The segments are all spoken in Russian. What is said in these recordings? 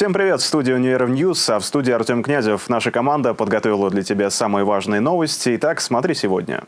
Всем привет! В студии Универ News, а в студии Артем Князев. Наша команда подготовила для тебя самые важные новости. Итак, смотри сегодня.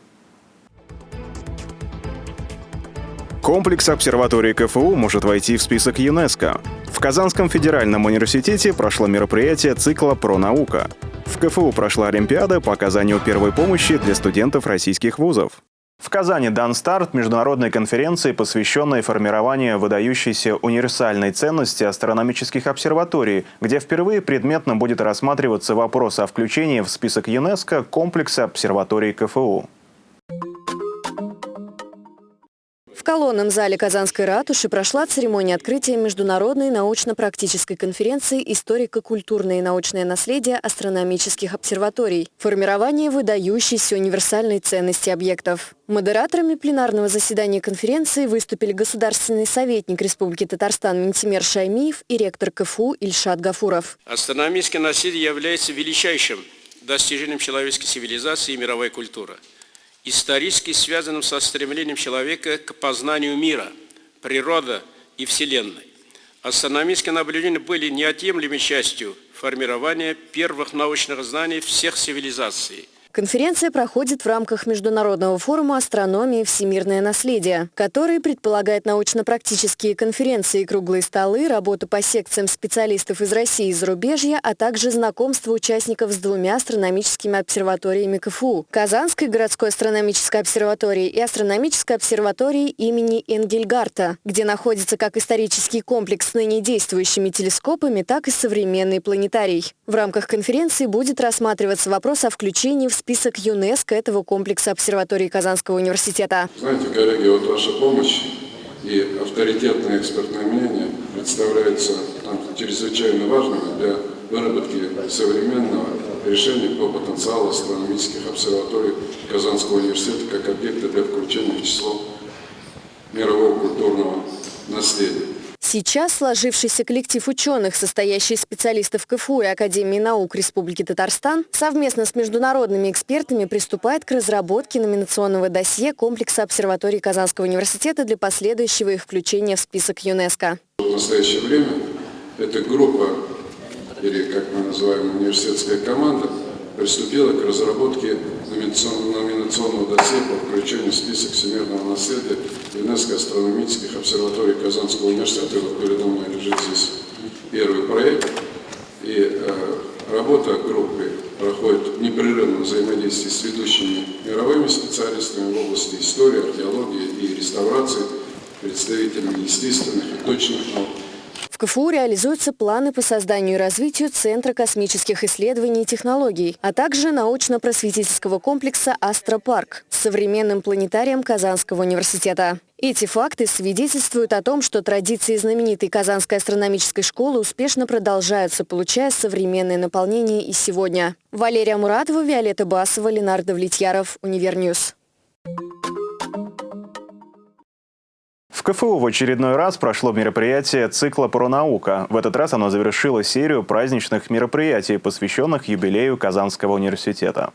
Комплекс обсерватории КФУ может войти в список ЮНЕСКО. В Казанском федеральном университете прошло мероприятие цикла «Про наука». В КФУ прошла Олимпиада по оказанию первой помощи для студентов российских вузов. В Казани дан старт международной конференции, посвященной формированию выдающейся универсальной ценности астрономических обсерваторий, где впервые предметно будет рассматриваться вопрос о включении в список ЮНЕСКО комплекса обсерваторий КФУ. В колонном зале Казанской ратуши прошла церемония открытия Международной научно-практической конференции «Историко-культурное и научное наследие астрономических обсерваторий. Формирование выдающейся универсальной ценности объектов». Модераторами пленарного заседания конференции выступили государственный советник Республики Татарстан Ментимер Шаймиев и ректор КФУ Ильшат Гафуров. Астрономическое наследие является величайшим достижением человеческой цивилизации и мировой культуры – исторически связанным со стремлением человека к познанию мира, природы и Вселенной. Астрономические наблюдения были неотъемлемой частью формирования первых научных знаний всех цивилизаций – Конференция проходит в рамках Международного форума астрономии «Всемирное наследие», который предполагает научно-практические конференции, круглые столы, работу по секциям специалистов из России и зарубежья, а также знакомство участников с двумя астрономическими обсерваториями КФУ – Казанской городской астрономической обсерваторией и астрономической обсерваторией имени Энгельгарта, где находится как исторический комплекс с ныне действующими телескопами, так и современный планетарий. В рамках конференции будет рассматриваться вопрос о включении в список ЮНЕСКО этого комплекса обсерватории Казанского университета. Знаете, коллеги, вот ваша помощь и авторитетное экспертное мнение представляются чрезвычайно важными для выработки современного решения по потенциалу астрономических обсерваторий Казанского университета как объекта для включения в число мирового культурного наследия. Сейчас сложившийся коллектив ученых, состоящий из специалистов КФУ и Академии наук Республики Татарстан, совместно с международными экспертами приступает к разработке номинационного досье комплекса обсерваторий Казанского университета для последующего их включения в список ЮНЕСКО. В настоящее время эта группа, или как мы называем университетская команда, приступила к разработке номинационного досье по включению в список всемирного наследия ЮНЕСКО астрономических обсерваторий Казанского университета. Вот передо мной лежит здесь первый проект. И э, работа группы проходит в непрерывном взаимодействии с ведущими мировыми специалистами в области истории, археологии и реставрации, представителями естественных и точных наук, КФУ реализуются планы по созданию и развитию Центра космических исследований и технологий, а также научно-просветительского комплекса «Астропарк» с современным планетарием Казанского университета. Эти факты свидетельствуют о том, что традиции знаменитой Казанской астрономической школы успешно продолжаются, получая современное наполнение и сегодня. Валерия Муратова, Виолетта Басова, Ленардо Влетьяров, Универ News. В КФУ в очередной раз прошло мероприятие цикла «Пронаука». В этот раз оно завершило серию праздничных мероприятий, посвященных юбилею Казанского университета.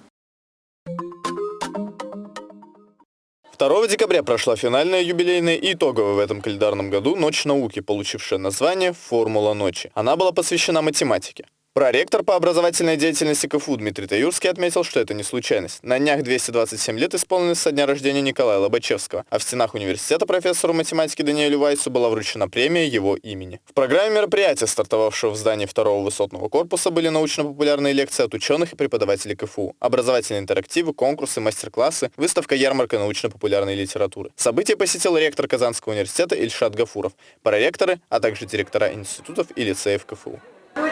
2 декабря прошла финальная юбилейная и итоговая в этом календарном году «Ночь науки», получившая название «Формула ночи». Она была посвящена математике. Проректор по образовательной деятельности КФУ Дмитрий Таюрский отметил, что это не случайность. На днях 227 лет исполнилось со дня рождения Николая Лобачевского, а в стенах университета профессору математики Даниэлю Вайсу была вручена премия его имени. В программе мероприятия, стартовавшего в здании второго высотного корпуса, были научно-популярные лекции от ученых и преподавателей КФУ, образовательные интерактивы, конкурсы, мастер-классы, выставка-ярмарка научно-популярной литературы. Событие посетил ректор Казанского университета Ильшат Гафуров, проректоры, а также директора институтов и лицеев КФУ.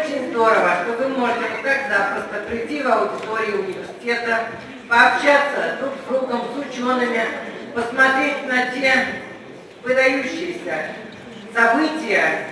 Очень здорово, что вы можете так запросто прийти в аудиторию университета, пообщаться друг с другом, с учеными, посмотреть на те выдающиеся события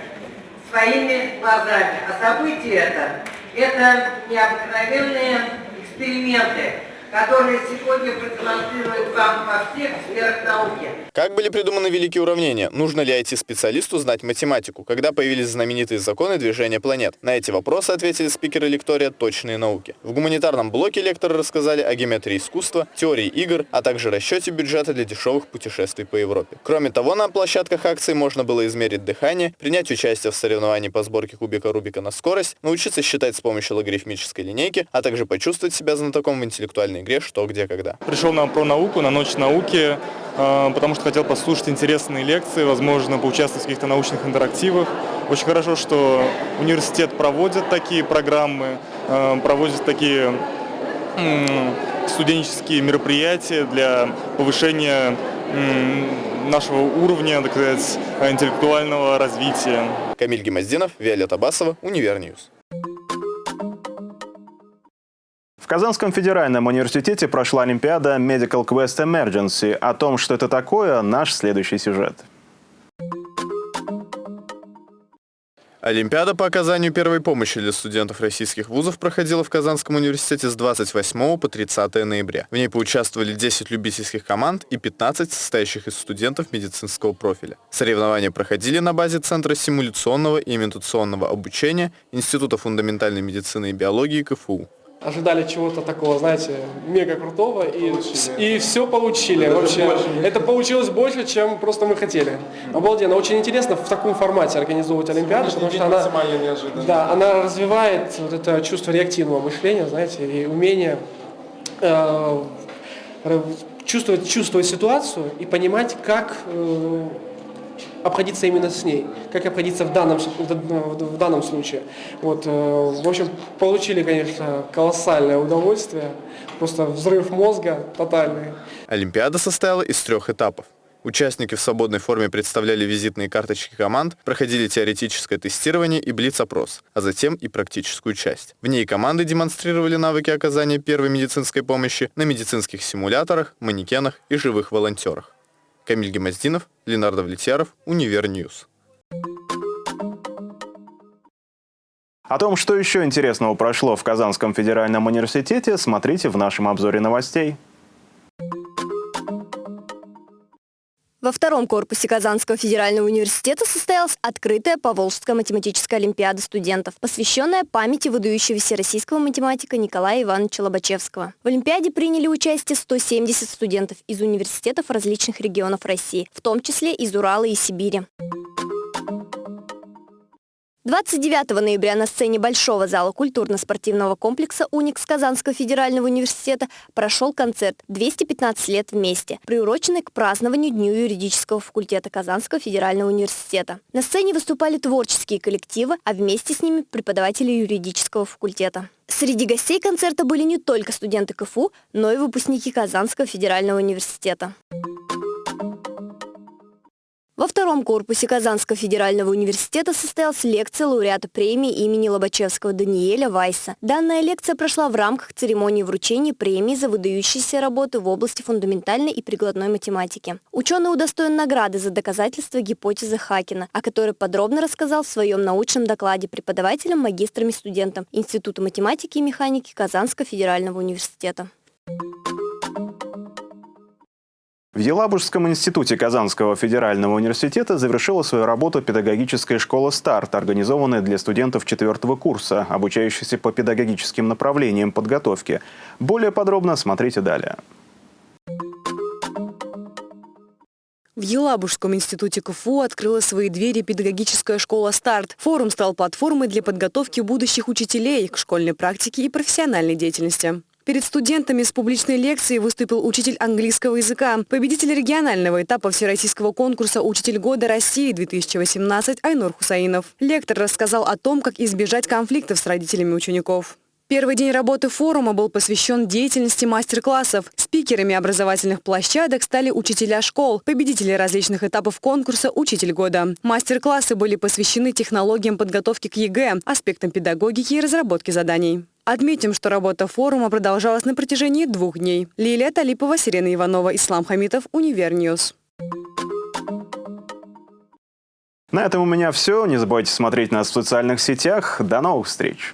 своими глазами. А события это, это необыкновенные эксперименты, которые сегодня продемонстрируют вам во всех сферах науки. Как были придуманы великие уравнения? Нужно ли IT-специалисту знать математику? Когда появились знаменитые законы движения планет? На эти вопросы ответили спикеры лектория «Точные науки». В гуманитарном блоке лекторы рассказали о геометрии искусства, теории игр, а также расчете бюджета для дешевых путешествий по Европе. Кроме того, на площадках акции можно было измерить дыхание, принять участие в соревновании по сборке кубика Рубика на скорость, научиться считать с помощью логарифмической линейки, а также почувствовать себя знатоком в интеллектуальной игре «Что, где, когда». Пришел на про науку, на ночь науки, э, потому что хотел послушать интересные лекции, возможно, поучаствовать в каких-то научных интерактивах. Очень хорошо, что университет проводит такие программы, э, проводит такие студенческие мероприятия для повышения нашего уровня, так сказать, интеллектуального развития. Камиль Гемоздинов, Виолетта Басова, Универ News. В Казанском федеральном университете прошла Олимпиада Medical Quest Emergency. О том, что это такое, наш следующий сюжет. Олимпиада по оказанию первой помощи для студентов российских вузов проходила в Казанском университете с 28 по 30 ноября. В ней поучаствовали 10 любительских команд и 15 состоящих из студентов медицинского профиля. Соревнования проходили на базе Центра симуляционного и имитационного обучения Института фундаментальной медицины и биологии КФУ ожидали чего-то такого, знаете, мега крутого, и, и все получили. Это Вообще, больше. это получилось больше, чем просто мы хотели. Обалденно, очень интересно в таком формате организовывать Олимпиаду, потому что она, да, она развивает вот это чувство реактивного мышления, знаете, и умение э, чувствовать, чувствовать ситуацию и понимать, как э, обходиться именно с ней, как обходиться в данном, в данном случае. Вот, э, в общем, получили, конечно, колоссальное удовольствие, просто взрыв мозга тотальный. Олимпиада состояла из трех этапов. Участники в свободной форме представляли визитные карточки команд, проходили теоретическое тестирование и блиц-опрос, а затем и практическую часть. В ней команды демонстрировали навыки оказания первой медицинской помощи на медицинских симуляторах, манекенах и живых волонтерах. Камиль Гемоздинов, Ленардо Влетьяров, Универ News. О том, что еще интересного прошло в Казанском федеральном университете, смотрите в нашем обзоре новостей. Во втором корпусе Казанского федерального университета состоялась открытая Поволжская математическая олимпиада студентов, посвященная памяти выдающегося российского математика Николая Ивановича Лобачевского. В олимпиаде приняли участие 170 студентов из университетов различных регионов России, в том числе из Урала и Сибири. 29 ноября на сцене Большого зала культурно-спортивного комплекса «Уникс» Казанского федерального университета прошел концерт «215 лет вместе», приуроченный к празднованию Дню юридического факультета Казанского федерального университета. На сцене выступали творческие коллективы, а вместе с ними преподаватели юридического факультета. Среди гостей концерта были не только студенты КФУ, но и выпускники Казанского федерального университета. Во втором корпусе Казанского федерального университета состоялась лекция лауреата премии имени Лобачевского Даниэля Вайса. Данная лекция прошла в рамках церемонии вручения премии за выдающиеся работы в области фундаментальной и прикладной математики. Ученый удостоен награды за доказательство гипотезы Хакина, о которой подробно рассказал в своем научном докладе преподавателям, магистрам и студентам Института математики и механики Казанского федерального университета. В Елабужском институте Казанского федерального университета завершила свою работу педагогическая школа «Старт», организованная для студентов четвертого курса, обучающихся по педагогическим направлениям подготовки. Более подробно смотрите далее. В Елабужском институте КФУ открыла свои двери педагогическая школа «Старт». Форум стал платформой для подготовки будущих учителей к школьной практике и профессиональной деятельности. Перед студентами с публичной лекцией выступил учитель английского языка, победитель регионального этапа Всероссийского конкурса «Учитель года России-2018» Айнур Хусаинов. Лектор рассказал о том, как избежать конфликтов с родителями учеников. Первый день работы форума был посвящен деятельности мастер-классов. Спикерами образовательных площадок стали учителя школ, победители различных этапов конкурса «Учитель года». Мастер-классы были посвящены технологиям подготовки к ЕГЭ, аспектам педагогики и разработки заданий. Отметим, что работа форума продолжалась на протяжении двух дней. Лилия Талипова, Сирена Иванова, Ислам Хамитов, Универ News. На этом у меня все. Не забывайте смотреть нас в социальных сетях. До новых встреч!